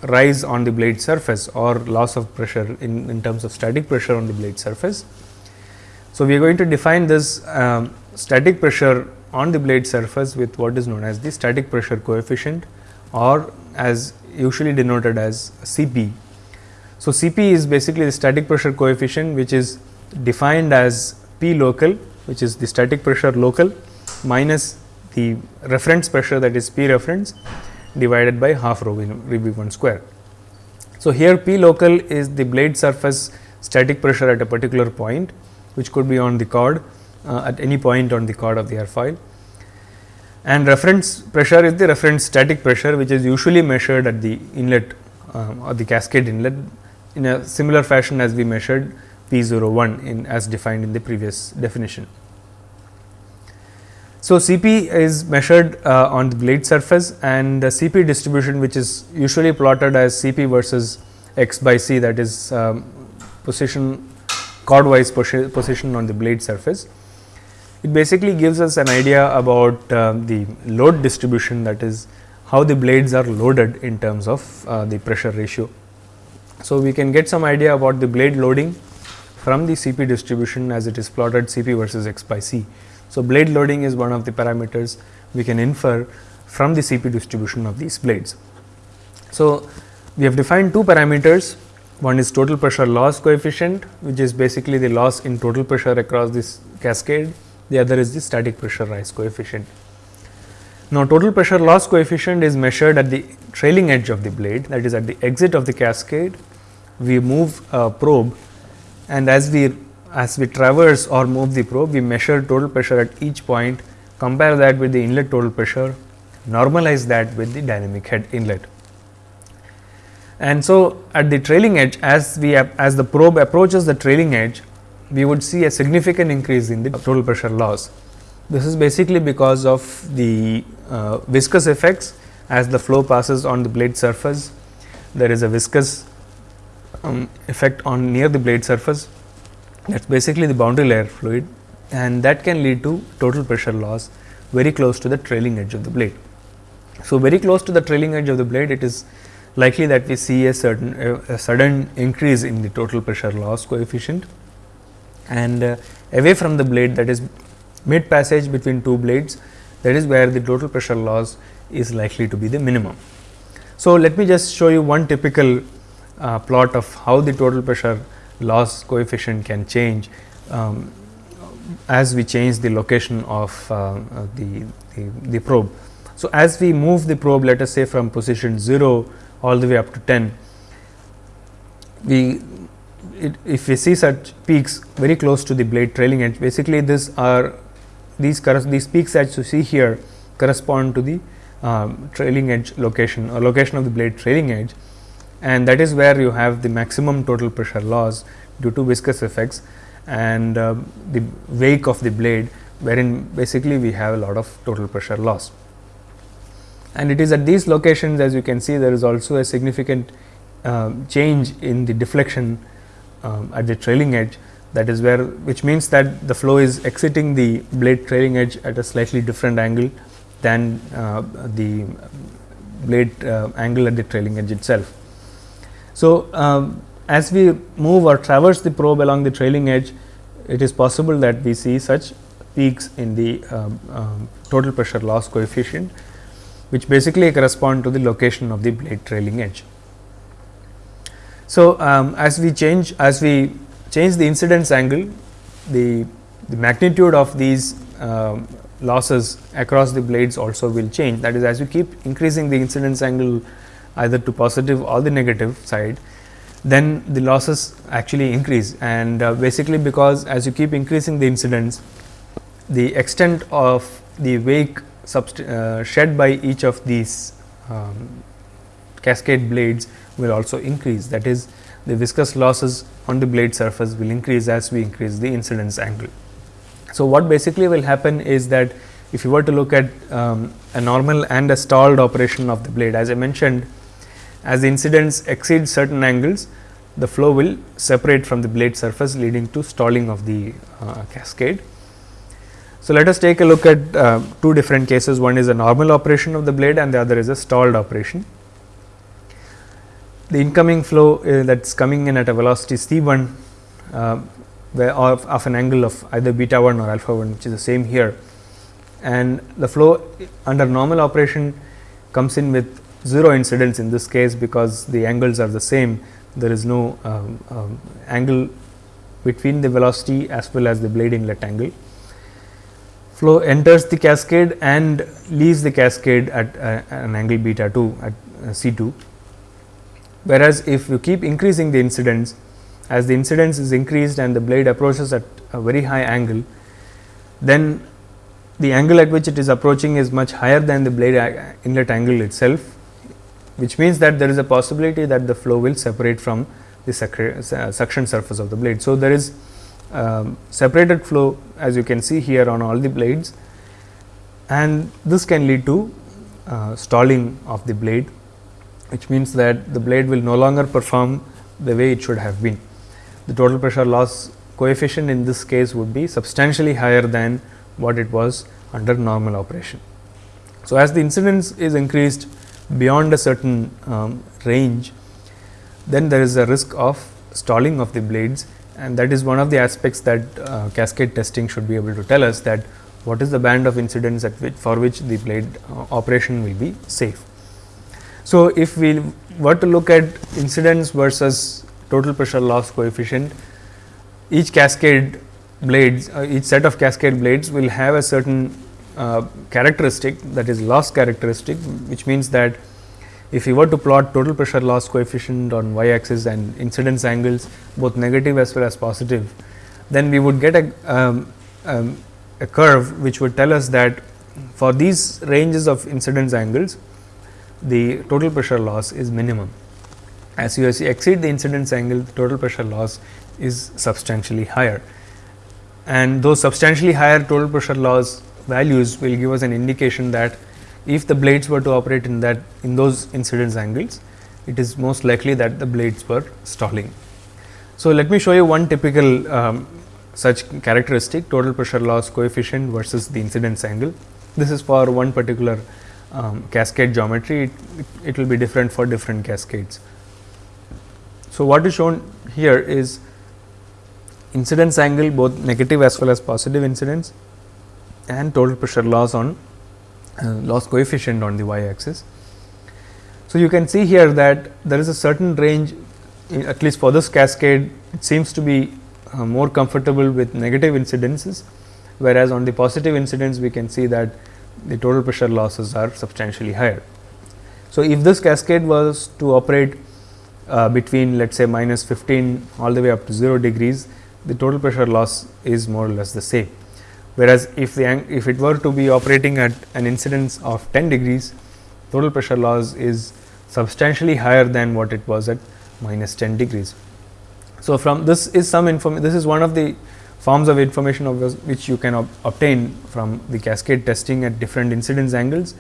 S1: rise on the blade surface or loss of pressure in, in terms of static pressure on the blade surface. So, we are going to define this um, static pressure on the blade surface with what is known as the static pressure coefficient or as usually denoted as Cp. So, Cp is basically the static pressure coefficient which is defined as P local which is the static pressure local minus the reference pressure that is P reference divided by half rho v 1 square. So, here P local is the blade surface static pressure at a particular point which could be on the chord uh, at any point on the chord of the airfoil and reference pressure is the reference static pressure which is usually measured at the inlet um, or the cascade inlet in a similar fashion as we measured P 01 in as defined in the previous definition. So, Cp is measured uh, on the blade surface and the Cp distribution which is usually plotted as Cp versus x by c that is um, position chordwise position on the blade surface. It basically gives us an idea about uh, the load distribution that is how the blades are loaded in terms of uh, the pressure ratio. So, we can get some idea about the blade loading from the Cp distribution as it is plotted Cp versus x by c. So, blade loading is one of the parameters we can infer from the Cp distribution of these blades. So, we have defined two parameters one is total pressure loss coefficient which is basically the loss in total pressure across this cascade the other is the static pressure rise coefficient. Now, total pressure loss coefficient is measured at the trailing edge of the blade that is at the exit of the cascade we move a probe and as we as we traverse or move the probe we measure total pressure at each point compare that with the inlet total pressure normalize that with the dynamic head inlet. And so, at the trailing edge as we as the probe approaches the trailing edge we would see a significant increase in the total pressure loss. This is basically because of the uh, viscous effects as the flow passes on the blade surface there is a viscous um, effect on near the blade surface that is basically the boundary layer fluid and that can lead to total pressure loss very close to the trailing edge of the blade. So, very close to the trailing edge of the blade it is likely that we see a certain a, sudden increase in the total pressure loss coefficient and uh, away from the blade that is mid passage between two blades that is where the total pressure loss is likely to be the minimum. So, let me just show you one typical uh, plot of how the total pressure loss coefficient can change um, as we change the location of uh, the, the, the, probe. So, as we move the probe let us say from position 0 all the way up to 10, we it, if we see such peaks very close to the blade trailing edge basically this are these these peaks that you see here correspond to the um, trailing edge location or location of the blade trailing edge and that is where you have the maximum total pressure loss due to viscous effects and uh, the wake of the blade wherein basically we have a lot of total pressure loss. And it is at these locations as you can see there is also a significant uh, change in the deflection um, at the trailing edge that is where which means that the flow is exiting the blade trailing edge at a slightly different angle than uh, the blade uh, angle at the trailing edge itself. So, um, as we move or traverse the probe along the trailing edge, it is possible that we see such peaks in the um, um, total pressure loss coefficient, which basically correspond to the location of the blade trailing edge. So, um, as we change as we change the incidence angle, the, the magnitude of these um, losses across the blades also will change. That is, as you keep increasing the incidence angle either to positive or the negative side, then the losses actually increase and uh, basically because as you keep increasing the incidence, the extent of the wake uh, shed by each of these um, cascade blades will also increase that is the viscous losses on the blade surface will increase as we increase the incidence angle. So, what basically will happen is that if you were to look at um, a normal and a stalled operation of the blade as I mentioned as the incidence exceeds certain angles, the flow will separate from the blade surface leading to stalling of the uh, cascade. So, let us take a look at uh, two different cases one is a normal operation of the blade and the other is a stalled operation. The incoming flow uh, that is coming in at a velocity c 1 uh, of, of an angle of either beta 1 or alpha 1 which is the same here and the flow under normal operation comes in with 0 incidence in this case because the angles are the same there is no um, um, angle between the velocity as well as the blade inlet angle. Flow enters the cascade and leaves the cascade at uh, an angle beta 2 at uh, C 2. Whereas, if you keep increasing the incidence as the incidence is increased and the blade approaches at a very high angle, then the angle at which it is approaching is much higher than the blade inlet angle itself, which means that there is a possibility that the flow will separate from the suction surface of the blade. So, there is um, separated flow as you can see here on all the blades and this can lead to uh, stalling of the blade, which means that the blade will no longer perform the way it should have been. The total pressure loss coefficient in this case would be substantially higher than what it was under normal operation. So, as the incidence is increased beyond a certain um, range, then there is a risk of stalling of the blades and that is one of the aspects that uh, cascade testing should be able to tell us that what is the band of incidence at which for which the blade uh, operation will be safe. So, if we were to look at incidence versus total pressure loss coefficient, each cascade blades uh, each set of cascade blades will have a certain uh, characteristic that is loss characteristic which means that if you were to plot total pressure loss coefficient on y axis and incidence angles both negative as well as positive, then we would get a, um, um, a curve which would tell us that for these ranges of incidence angles the total pressure loss is minimum. As you exceed the incidence angle the total pressure loss is substantially higher and those substantially higher total pressure loss values will give us an indication that if the blades were to operate in that in those incidence angles, it is most likely that the blades were stalling. So, let me show you one typical um, such characteristic total pressure loss coefficient versus the incidence angle. This is for one particular um, cascade geometry, it, it, it will be different for different cascades. So, what is shown here is incidence angle both negative as well as positive incidence and total pressure loss on uh, loss coefficient on the y axis. So, you can see here that there is a certain range at least for this cascade it seems to be uh, more comfortable with negative incidences, whereas on the positive incidence we can see that the total pressure losses are substantially higher. So, if this cascade was to operate uh, between let us say minus 15 all the way up to 0 degrees, the total pressure loss is more or less the same. Whereas, if the if it were to be operating at an incidence of 10 degrees, total pressure loss is substantially higher than what it was at minus 10 degrees. So, from this is some information this is one of the forms of information of which you can ob obtain from the cascade testing at different incidence angles,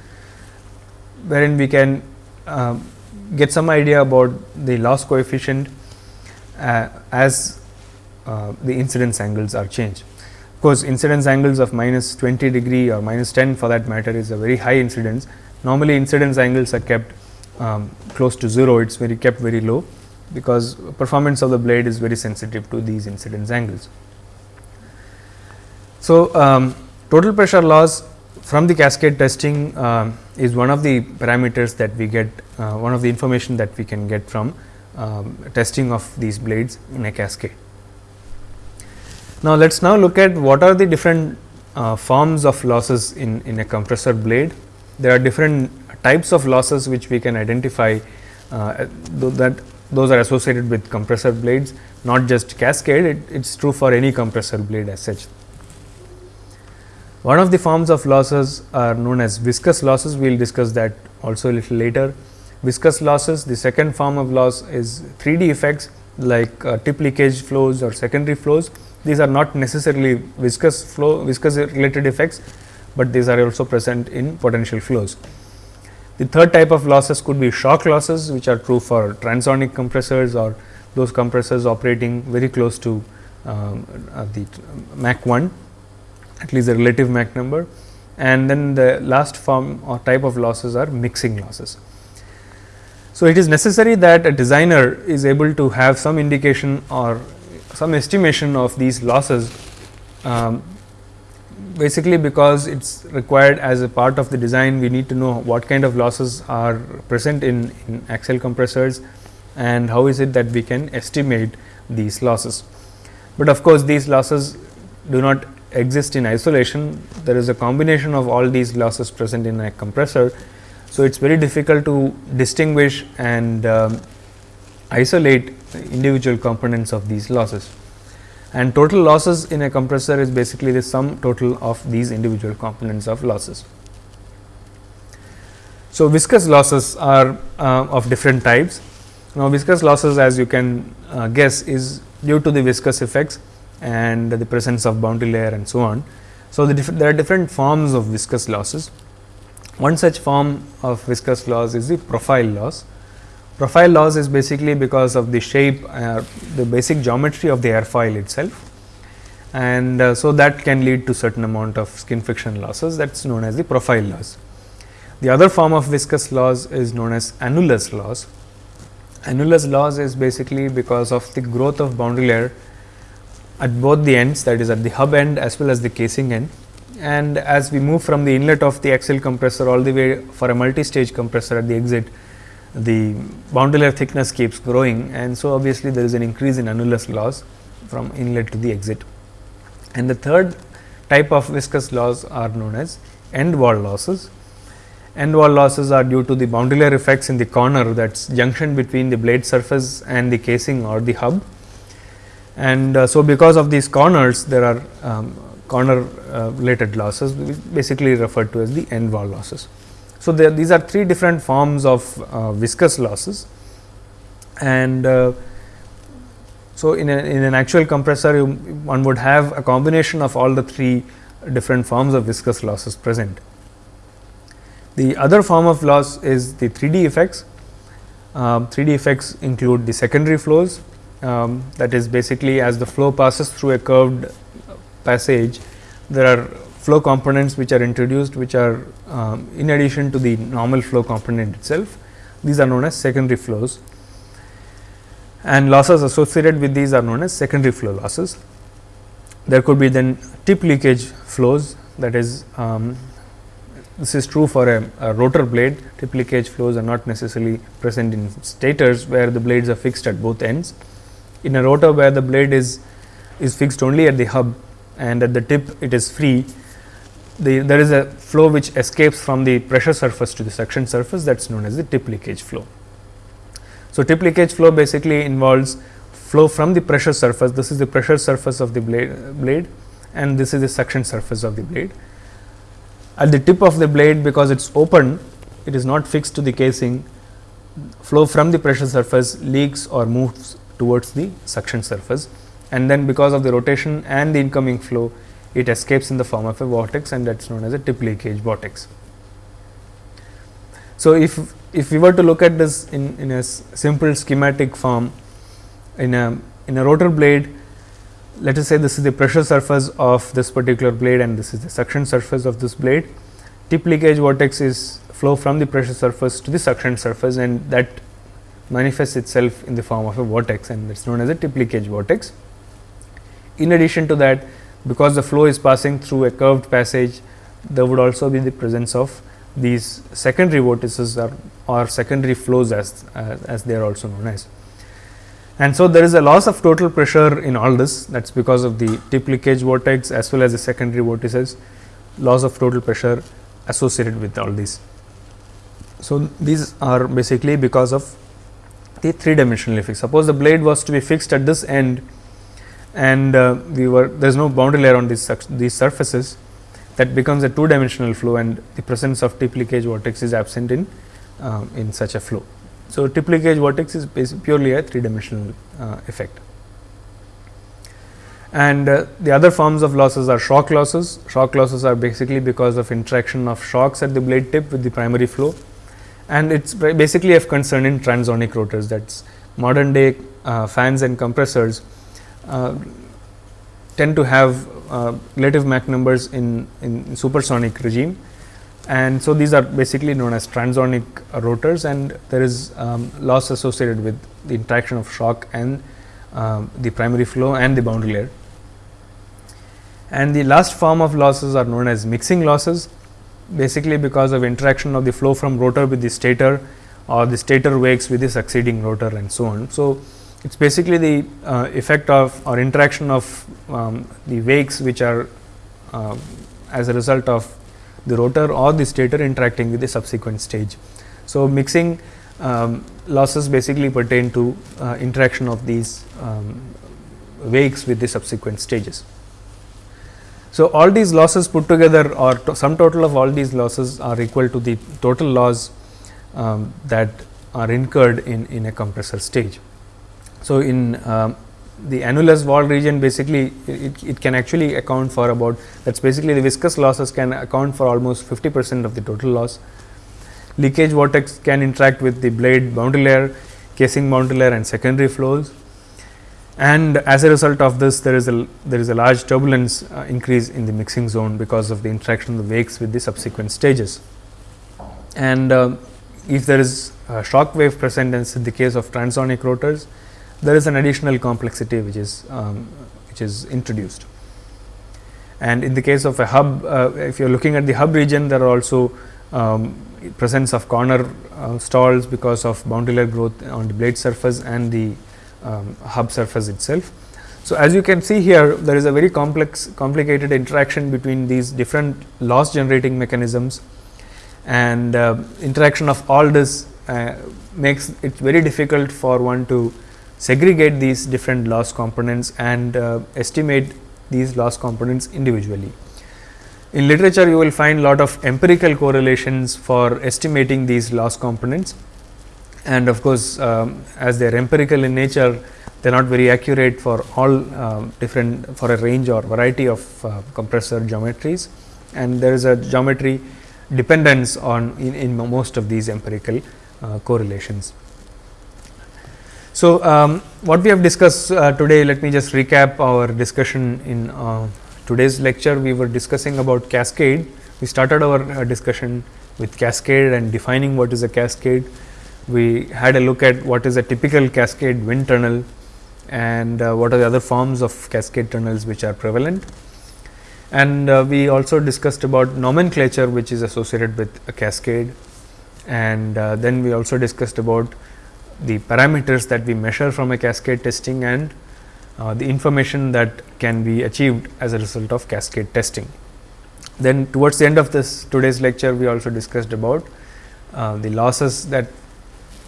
S1: wherein we can uh, get some idea about the loss coefficient uh, as uh, the incidence angles are changed. Course, incidence angles of minus 20 degree or minus 10 for that matter is a very high incidence. Normally, incidence angles are kept um, close to 0, it is very kept very low, because performance of the blade is very sensitive to these incidence angles. So, um, total pressure loss from the cascade testing uh, is one of the parameters that we get, uh, one of the information that we can get from um, testing of these blades in a cascade. Now, let us now look at what are the different uh, forms of losses in, in a compressor blade. There are different types of losses which we can identify uh, that those are associated with compressor blades not just cascade it is true for any compressor blade as such. One of the forms of losses are known as viscous losses we will discuss that also a little later. Viscous losses the second form of loss is 3D effects like uh, tip leakage flows or secondary flows these are not necessarily viscous flow, viscous related effects, but these are also present in potential flows. The third type of losses could be shock losses, which are true for transonic compressors or those compressors operating very close to um, uh, the Mach 1, at least the relative Mach number. And then the last form or type of losses are mixing losses. So, it is necessary that a designer is able to have some indication or some estimation of these losses um, basically because it is required as a part of the design we need to know what kind of losses are present in, in axial compressors and how is it that we can estimate these losses. But of course, these losses do not exist in isolation there is a combination of all these losses present in a compressor. So, it is very difficult to distinguish and um, isolate individual components of these losses. And total losses in a compressor is basically the sum total of these individual components of losses. So, viscous losses are uh, of different types. Now, viscous losses as you can uh, guess is due to the viscous effects and the presence of boundary layer and so on. So, the there are different forms of viscous losses. One such form of viscous loss is the profile loss. Profile loss is basically because of the shape, uh, the basic geometry of the airfoil itself and uh, so that can lead to certain amount of skin friction losses that is known as the profile loss. The other form of viscous loss is known as annulus loss. Annulus loss is basically because of the growth of boundary layer at both the ends that is at the hub end as well as the casing end. And as we move from the inlet of the axial compressor all the way for a multi-stage compressor at the exit, the boundary layer thickness keeps growing and so obviously there is an increase in annulus loss from inlet to the exit. And the third type of viscous loss are known as end wall losses end wall losses are due to the boundary layer effects in the corner that is junction between the blade surface and the casing or the hub. And uh, so, because of these corners there are um, corner uh, related losses basically referred to as the end wall losses. So, there, these are three different forms of uh, viscous losses and uh, so in, a, in an actual compressor you, one would have a combination of all the three different forms of viscous losses present. The other form of loss is the 3D effects. Um, 3D effects include the secondary flows um, that is basically as the flow passes through a curved passage, there are flow components which are introduced which are um, in addition to the normal flow component itself. These are known as secondary flows and losses associated with these are known as secondary flow losses. There could be then tip leakage flows that is um, this is true for a, a, rotor blade, tip leakage flows are not necessarily present in stators where the blades are fixed at both ends. In a rotor where the blade is, is fixed only at the hub and at the tip it is free, the, there is a flow which escapes from the pressure surface to the suction surface that is known as the tip leakage flow. So, tip leakage flow basically involves flow from the pressure surface, this is the pressure surface of the blade, blade and this is the suction surface of the blade at the tip of the blade because it is open it is not fixed to the casing flow from the pressure surface leaks or moves towards the suction surface and then because of the rotation and the incoming flow it escapes in the form of a vortex and that is known as a tip leakage vortex. So, if, if we were to look at this in, in a simple schematic form in a in a rotor blade let us say this is the pressure surface of this particular blade and this is the suction surface of this blade. Tip leakage vortex is flow from the pressure surface to the suction surface and that manifests itself in the form of a vortex and that is known as a tip leakage vortex. In addition to that because the flow is passing through a curved passage there would also be the presence of these secondary vortices or, or secondary flows as, as, as they are also known as. And so, there is a loss of total pressure in all this that is because of the tip leakage vortex as well as the secondary vortices loss of total pressure associated with all these. So, these are basically because of the three dimensional effect. Suppose the blade was to be fixed at this end and uh, we were there is no boundary layer on these, these surfaces that becomes a two dimensional flow and the presence of tip leakage vortex is absent in, uh, in such a flow. So, tip leakage vortex is purely a three dimensional uh, effect. And uh, the other forms of losses are shock losses. Shock losses are basically because of interaction of shocks at the blade tip with the primary flow and it is basically of concern in transonic rotors that is modern day uh, fans and compressors tend to have uh, relative Mach numbers in, in supersonic regime and so these are basically known as transonic rotors and there is um, loss associated with the interaction of shock and um, the primary flow and the boundary layer. And the last form of losses are known as mixing losses basically because of interaction of the flow from rotor with the stator or the stator wakes with the succeeding rotor and so on. So, it is basically the uh, effect of or interaction of um, the wakes which are uh, as a result of the rotor or the stator interacting with the subsequent stage. So, mixing um, losses basically pertain to uh, interaction of these um, wakes with the subsequent stages. So, all these losses put together or to sum total of all these losses are equal to the total loss um, that are incurred in, in a compressor stage. So, in um, the annulus wall region basically it, it can actually account for about that is basically the viscous losses can account for almost 50 percent of the total loss. Leakage vortex can interact with the blade boundary layer, casing boundary layer and secondary flows and as a result of this there is a there is a large turbulence uh, increase in the mixing zone because of the interaction of the wakes with the subsequent stages. And uh, if there is shock wave present as in the case of transonic rotors, there is an additional complexity which is um, which is introduced. And in the case of a hub, uh, if you are looking at the hub region, there are also um, presence of corner uh, stalls because of boundary layer growth on the blade surface and the um, hub surface itself. So, as you can see here there is a very complex complicated interaction between these different loss generating mechanisms and uh, interaction of all this uh, makes it very difficult for one to segregate these different loss components and uh, estimate these loss components individually. In literature you will find lot of empirical correlations for estimating these loss components and of course, um, as they are empirical in nature they are not very accurate for all uh, different for a range or variety of uh, compressor geometries and there is a geometry dependence on in, in most of these empirical uh, correlations. So, um, what we have discussed uh, today let me just recap our discussion in uh, today's lecture. We were discussing about cascade. We started our uh, discussion with cascade and defining what is a cascade. We had a look at what is a typical cascade wind tunnel and uh, what are the other forms of cascade tunnels which are prevalent. And uh, we also discussed about nomenclature which is associated with a cascade. And uh, then we also discussed about the parameters that we measure from a cascade testing and uh, the information that can be achieved as a result of cascade testing. Then towards the end of this today's lecture we also discussed about uh, the losses that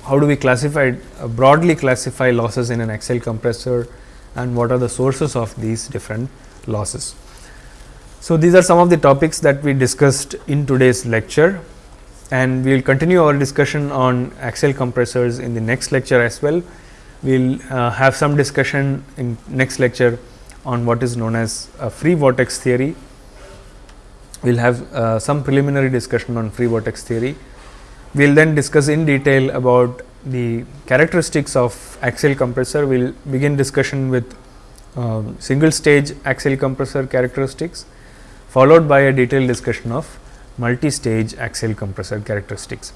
S1: how do we classify uh, broadly classify losses in an axial compressor and what are the sources of these different losses. So, these are some of the topics that we discussed in today's lecture and we will continue our discussion on axial compressors in the next lecture as well. We will uh, have some discussion in next lecture on what is known as free vortex theory. We will have uh, some preliminary discussion on free vortex theory we will then discuss in detail about the characteristics of axial compressor. We will begin discussion with uh, single stage axial compressor characteristics followed by a detailed discussion of multi-stage axial compressor characteristics.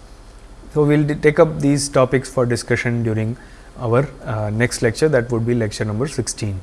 S1: So, we will take up these topics for discussion during our uh, next lecture that would be lecture number 16.